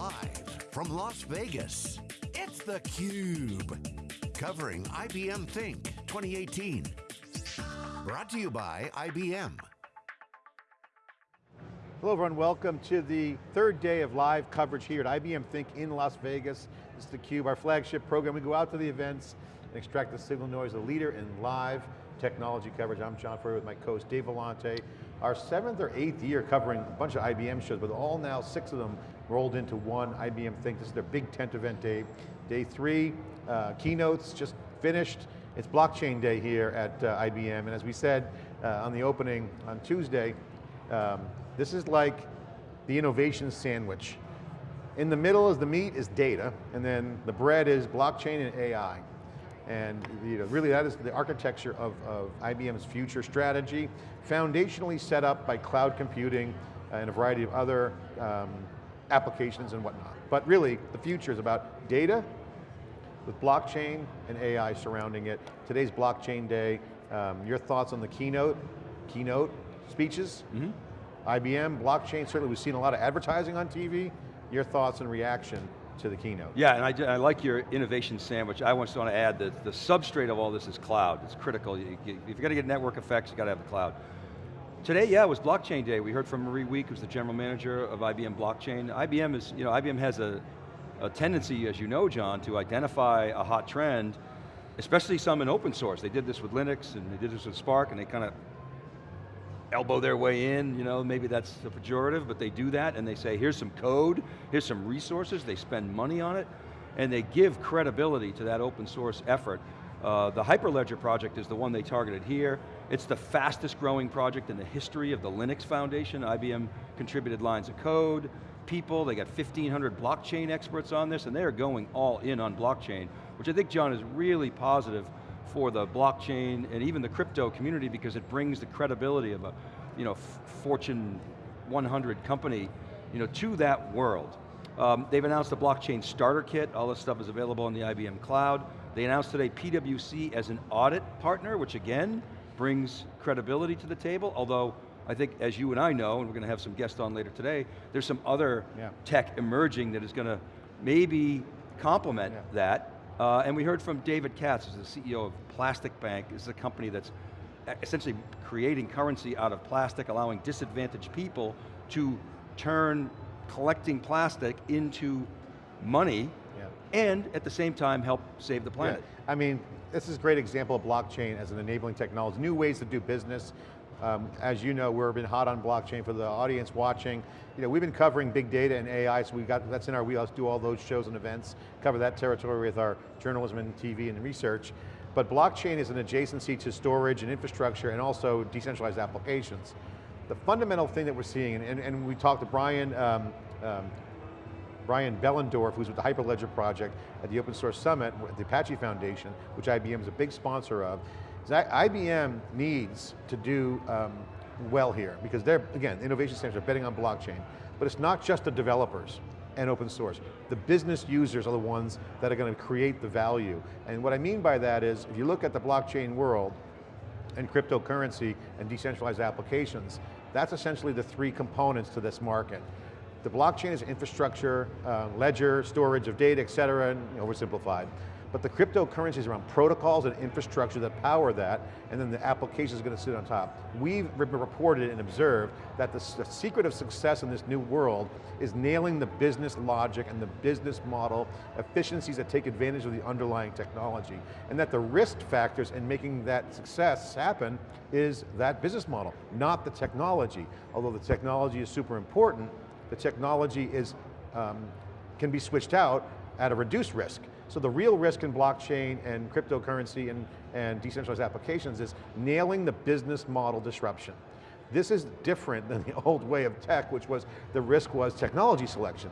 Live from Las Vegas, it's theCUBE. Covering IBM Think 2018. Brought to you by IBM. Hello everyone, welcome to the third day of live coverage here at IBM Think in Las Vegas. This is theCUBE, our flagship program. We go out to the events and extract the signal noise, the leader in live technology coverage. I'm John Furrier with my co-host Dave Vellante. Our seventh or eighth year covering a bunch of IBM shows, but all now, six of them rolled into one IBM Think. This is their big tent event day. Day three, uh, keynotes just finished. It's blockchain day here at uh, IBM, and as we said uh, on the opening on Tuesday, um, this is like the innovation sandwich. In the middle is the meat is data, and then the bread is blockchain and AI. And you know, really that is the architecture of, of IBM's future strategy, foundationally set up by cloud computing and a variety of other um, applications and whatnot. But really, the future is about data with blockchain and AI surrounding it. Today's blockchain day. Um, your thoughts on the keynote, keynote speeches? Mm -hmm. IBM, blockchain, certainly we've seen a lot of advertising on TV. Your thoughts and reaction to the keynote. Yeah, and I, I like your innovation sandwich. I just want to add that the substrate of all this is cloud. It's critical. You, you, if you're going to get network effects, you got to have the cloud. Today, yeah, it was blockchain day. We heard from Marie Wieck, who's the general manager of IBM Blockchain. IBM is, you know, IBM has a, a tendency, as you know, John, to identify a hot trend, especially some in open source. They did this with Linux, and they did this with Spark, and they kind of elbow their way in, you know, maybe that's a pejorative, but they do that and they say, here's some code, here's some resources, they spend money on it, and they give credibility to that open source effort. Uh, the Hyperledger project is the one they targeted here. It's the fastest growing project in the history of the Linux Foundation. IBM contributed lines of code, people, they got 1,500 blockchain experts on this, and they're going all in on blockchain, which I think, John, is really positive for the blockchain and even the crypto community because it brings the credibility of a you know, Fortune 100 company you know, to that world. Um, they've announced a blockchain starter kit, all this stuff is available on the IBM cloud. They announced today PwC as an audit partner, which again, brings credibility to the table, although I think as you and I know, and we're going to have some guests on later today, there's some other yeah. tech emerging that is going to maybe complement yeah. that uh, and we heard from David Katz, who's the CEO of Plastic Bank. This is a company that's essentially creating currency out of plastic, allowing disadvantaged people to turn collecting plastic into money yeah. and at the same time help save the planet. Yeah. I mean, this is a great example of blockchain as an enabling technology, new ways to do business, um, as you know, we've been hot on blockchain for the audience watching. You know, we've been covering big data and AI, so we got that's in our wheelhouse. Do all those shows and events, cover that territory with our journalism and TV and research. But blockchain is an adjacency to storage and infrastructure and also decentralized applications. The fundamental thing that we're seeing, and, and we talked to Brian, um, um, Brian Behlendorf, who's with the Hyperledger project at the Open Source Summit, at the Apache Foundation, which IBM is a big sponsor of, IBM needs to do um, well here because they're, again, innovation centers are betting on blockchain, but it's not just the developers and open source. The business users are the ones that are going to create the value. And what I mean by that is, if you look at the blockchain world, and cryptocurrency and decentralized applications, that's essentially the three components to this market. The blockchain is infrastructure, uh, ledger, storage of data, et cetera, and oversimplified but the cryptocurrencies around protocols and infrastructure that power that, and then the application is going to sit on top. We've reported and observed that the, the, secret of success in this new world is nailing the business logic and the business model, efficiencies that take advantage of the underlying technology, and that the risk factors in making that success happen is that business model, not the technology. Although the technology is super important, the technology is, um, can be switched out at a reduced risk. So the real risk in blockchain and cryptocurrency and, and decentralized applications is nailing the business model disruption. This is different than the old way of tech, which was the risk was technology selection.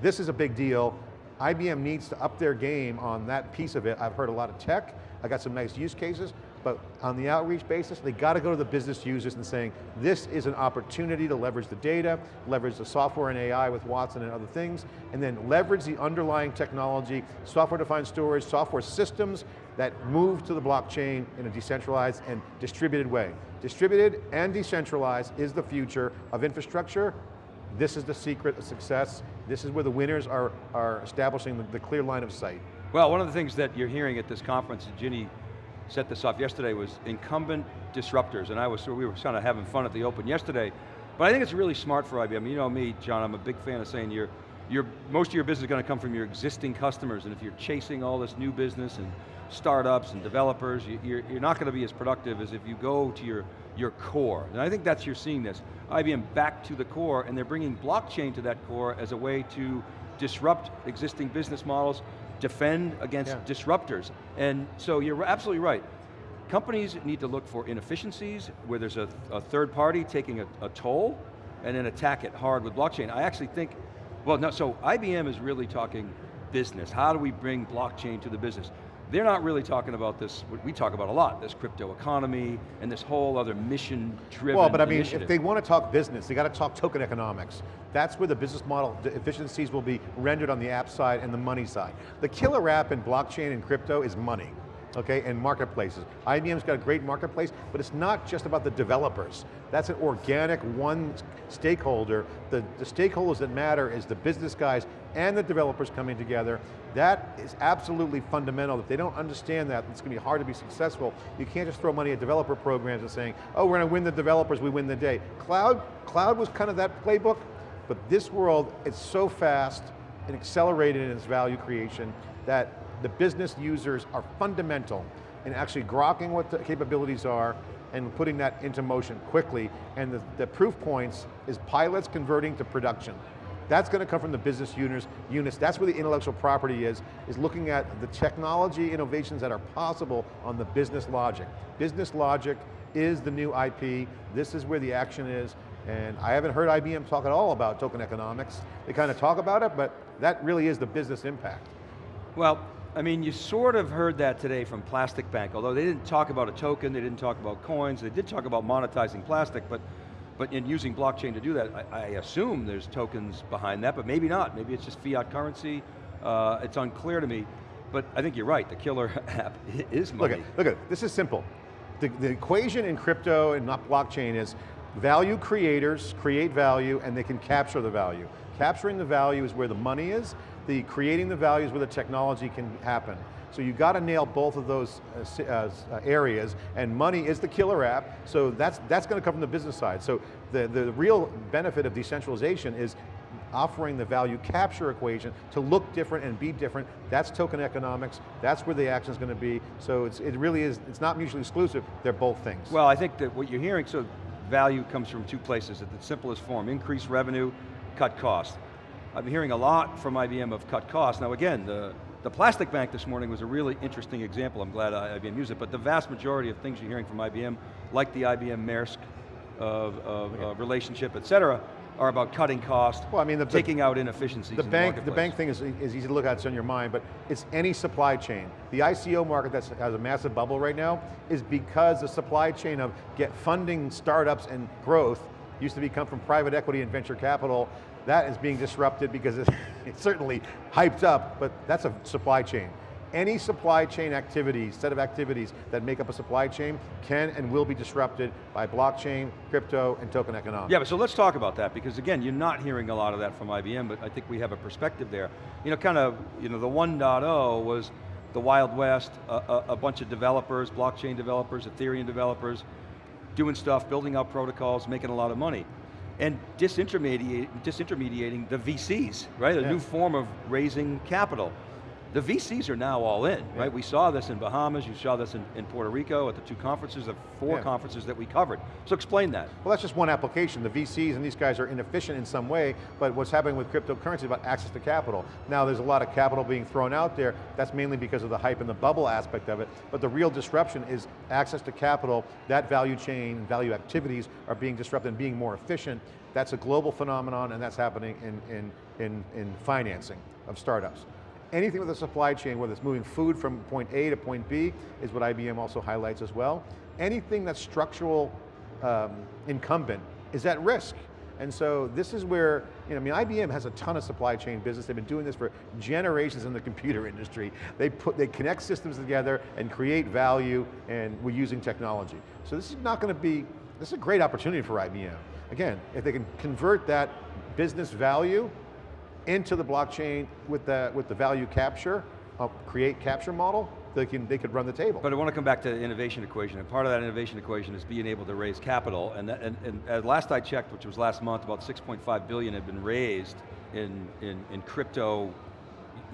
This is a big deal. IBM needs to up their game on that piece of it. I've heard a lot of tech. I got some nice use cases, but on the outreach basis, they got to go to the business users and saying, this is an opportunity to leverage the data, leverage the software and AI with Watson and other things, and then leverage the underlying technology, software-defined storage, software systems that move to the blockchain in a decentralized and distributed way. Distributed and decentralized is the future of infrastructure. This is the secret of success This is where the winners are, are establishing the, clear line of sight. Well, one of the things that you're hearing at this conference, Ginni set this up yesterday, was incumbent disruptors, and I was, we were kind of having fun at the open yesterday, but I think it's really smart for IBM. You know me, John, I'm a big fan of saying you're, you're, most of your business is going to come from your existing customers, and if you're chasing all this new business and startups and developers, you, you're, you're not going to be as productive as if you go to your, your core. And I think that's, you're seeing this. IBM back to the core, and they're bringing blockchain to that core as a way to disrupt existing business models, defend against yeah. disruptors. And so you're absolutely right. Companies need to look for inefficiencies where there's a, a third party taking a, a, toll and then attack it hard with blockchain. I actually think, well no, so IBM is really talking business. How do we bring blockchain to the business? They're not really talking about this, what we talk about a lot, this crypto economy and this whole other mission-driven Well, but I mean, initiative. if they want to talk business, they got to talk token economics. That's where the business model the efficiencies will be rendered on the app side and the money side. The killer app in blockchain and crypto is money okay, and marketplaces. IBM's got a great marketplace, but it's not just about the developers. That's an organic one stakeholder. The, the stakeholders that matter is the business guys and the developers coming together. That is absolutely fundamental. If they don't understand that, it's going to be hard to be successful. You can't just throw money at developer programs and saying, oh, we're going to win the developers, we win the day. Cloud, cloud was kind of that playbook, but this world, it's so fast and accelerated in its value creation that the business users are fundamental in actually grokking what the capabilities are and putting that into motion quickly. And the, the proof points is pilots converting to production. That's going to come from the business units, units. That's where the intellectual property is, is looking at the technology innovations that are possible on the business logic. Business logic is the new IP. This is where the action is. And I haven't heard IBM talk at all about token economics. They kind of talk about it, but that really is the business impact. Well, I mean, you sort of heard that today from Plastic Bank, although they didn't talk about a token, they didn't talk about coins, they did talk about monetizing plastic, but but in using blockchain to do that, I, I assume there's tokens behind that, but maybe not. Maybe it's just fiat currency. Uh, it's unclear to me. But I think you're right, the killer app is money. Look at, look at this is simple. The, the equation in crypto and not blockchain is value creators create value and they can capture the value. Capturing the value is where the money is, the creating the values where the technology can happen. So you got to nail both of those uh, uh, areas, and money is the killer app, so that's, that's going to come from the business side. So the, the real benefit of decentralization is offering the value capture equation to look different and be different. That's token economics, that's where the action is going to be. So it really is, it's not mutually exclusive, they're both things. Well, I think that what you're hearing, so value comes from two places at the simplest form, increase revenue, cut cost. I'm hearing a lot from IBM of cut costs. Now again, the, the plastic bank this morning was a really interesting example. I'm glad IBM used it, but the vast majority of things you're hearing from IBM, like the IBM Maersk of, of uh, relationship, et cetera, are about cutting costs, well, I mean, the, taking out inefficiencies the in bank, the The bank thing is, is easy to look at, it's on your mind, but it's any supply chain. The ICO market that has a massive bubble right now is because the supply chain of get funding startups and growth used to become from private equity and venture capital that is being disrupted because it's, it's certainly hyped up, but that's a supply chain. Any supply chain activities, set of activities that make up a supply chain can and will be disrupted by blockchain, crypto, and token economics. Yeah, but so let's talk about that because again, you're not hearing a lot of that from IBM, but I think we have a perspective there. You know, kind of, you know, the 1.0 was the Wild West, a, a, a bunch of developers, blockchain developers, Ethereum developers, doing stuff, building out protocols, making a lot of money and disintermediating, disintermediating the VCs, right? A yeah. new form of raising capital. The VCs are now all in, yeah. right? We saw this in Bahamas, you saw this in, in Puerto Rico at the two conferences, the four yeah. conferences that we covered. So explain that. Well that's just one application. The VCs and these guys are inefficient in some way, but what's happening with cryptocurrency is about access to capital. Now there's a lot of capital being thrown out there, that's mainly because of the hype and the bubble aspect of it, but the real disruption is access to capital, that value chain, value activities are being disrupted and being more efficient. That's a global phenomenon and that's happening in, in, in, in financing of startups anything with the supply chain, whether it's moving food from point A to point B, is what IBM also highlights as well. Anything that's structural um, incumbent is at risk. And so this is where, you know, I mean, IBM has a ton of supply chain business. They've been doing this for generations in the computer industry. They put, they connect systems together and create value, and we're using technology. So this is not going to be, this is a great opportunity for IBM. Again, if they can convert that business value into the blockchain with the, with the value capture, uh, create capture model, they, can, they could run the table. But I want to come back to the innovation equation, and part of that innovation equation is being able to raise capital, and, that, and, and as last I checked, which was last month, about 6.5 billion had been raised in, in, in crypto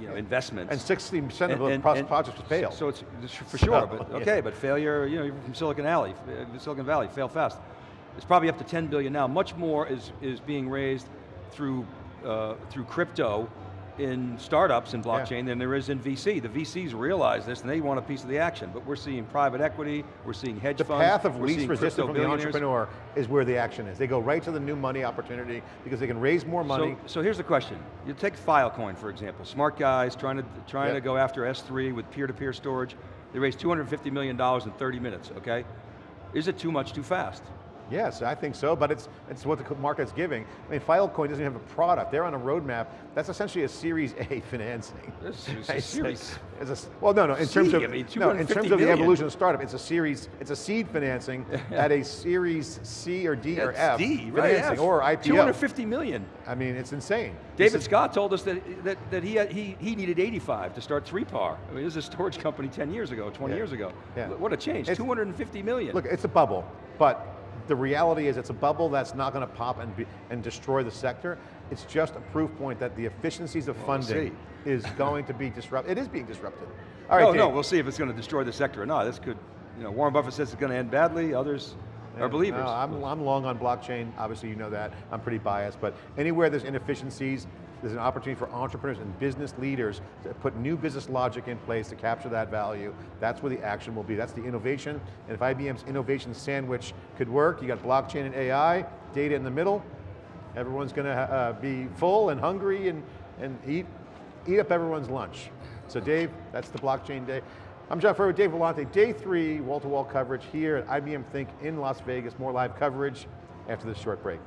you know, investments. and 60% of the and- pro- and projects fail. So it's, it's for sure, So, but yeah. okay, but failure, you know, you're from Silicon Valley, uh, Silicon Valley, fail fast. It's probably up to 10 billion now. Much more is, is being raised through, uh, through crypto in startups in blockchain than there is in VC. The VCs realize this and they want a piece of the action, but we're seeing private equity, we're seeing hedge the funds, The path of least resistance from the entrepreneur is where the action is. They go right to the new money opportunity because they can raise more money. So, so here's the question. You take Filecoin, for example. Smart guys trying to, trying Yep. to go after S3 with peer-to-peer storage. They raised $250 million in 30 minutes, okay? Is it too much too fast? Yes, I think so, but it's, it's what the market's giving. I mean, Filecoin doesn't even have a product. They're on a roadmap. That's essentially a Series A financing. This is a series. It's a well, no, no, in terms of, I mean, no, in 250 terms of the evolution of startup, it's a series, it's a seed financing at a Series C or D or That's F D, right? financing, F. or IPO. 250 million. I mean, it's insane. David is- Scott told us that, that, that he, had, he, he needed 85 to start 3PAR. I mean, this is a storage company 10 years ago, 20 Yeah. years ago. Yeah. What a change, It's- 250 million. Look, it's a bubble, but the reality is it's a bubble that's not going to pop and, be, and destroy the sector. It's just a proof point that the efficiencies of we'll funding is going to be disrupted. It is being disrupted. All right, no, no, we'll see if it's going to destroy the sector or not. This could, you know, Warren Buffett says it's going to end badly, others are believers. No, I'm, I'm long on blockchain, obviously you know that, I'm pretty biased, but anywhere there's inefficiencies, there's an opportunity for entrepreneurs and business leaders to put new business logic in place to capture that value. That's where the action will be, that's the innovation, and if IBM's innovation sandwich could work, you got blockchain and AI, data in the middle, everyone's going to uh, be full and hungry and, and eat, eat up everyone's lunch. So Dave, that's the blockchain day. I'm John Furrier with Dave Vellante, day three, wall-to-wall coverage here at IBM Think in Las Vegas. More live coverage after this short break.